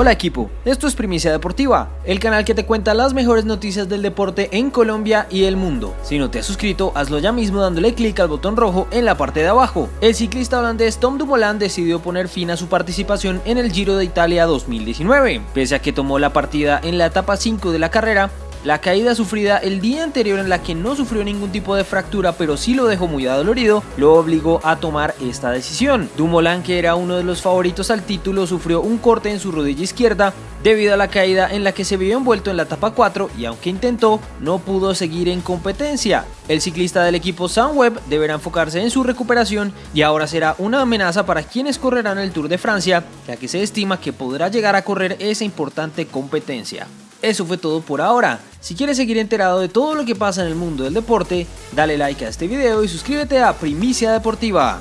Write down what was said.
Hola equipo, esto es Primicia Deportiva, el canal que te cuenta las mejores noticias del deporte en Colombia y el mundo. Si no te has suscrito, hazlo ya mismo dándole clic al botón rojo en la parte de abajo. El ciclista holandés Tom Dumoulin decidió poner fin a su participación en el Giro de Italia 2019. Pese a que tomó la partida en la etapa 5 de la carrera, la caída sufrida el día anterior en la que no sufrió ningún tipo de fractura pero sí lo dejó muy adolorido, lo obligó a tomar esta decisión. Dumoulin, que era uno de los favoritos al título, sufrió un corte en su rodilla izquierda debido a la caída en la que se vio envuelto en la etapa 4 y aunque intentó, no pudo seguir en competencia. El ciclista del equipo Sunweb deberá enfocarse en su recuperación y ahora será una amenaza para quienes correrán el Tour de Francia, ya que se estima que podrá llegar a correr esa importante competencia. Eso fue todo por ahora. Si quieres seguir enterado de todo lo que pasa en el mundo del deporte, dale like a este video y suscríbete a Primicia Deportiva.